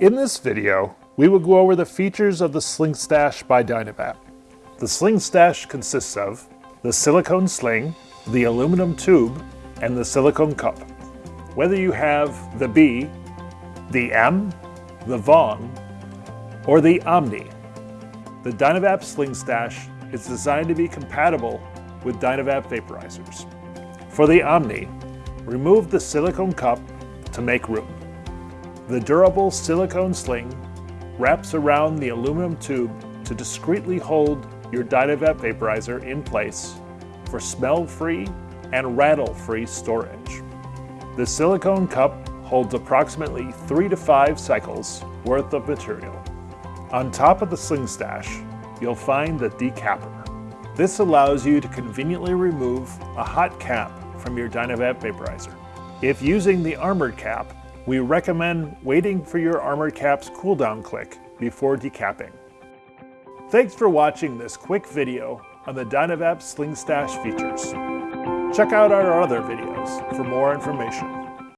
In this video, we will go over the features of the Sling Stash by Dynavap. The Sling Stash consists of the silicone sling, the aluminum tube, and the silicone cup. Whether you have the B, the M, the VonG, or the Omni, the Dynavap Sling Stash is designed to be compatible with Dynavap vaporizers. For the Omni, remove the silicone cup to make room. The durable silicone sling wraps around the aluminum tube to discreetly hold your Dynavap vaporizer in place for smell-free and rattle-free storage. The silicone cup holds approximately three to five cycles worth of material. On top of the sling stash, you'll find the decapper. This allows you to conveniently remove a hot cap from your Dynavap vaporizer. If using the armored cap, we recommend waiting for your armored cap's cooldown click before decapping. Thanks for watching this quick video on the Dynavap Sling Stash features. Check out our other videos for more information.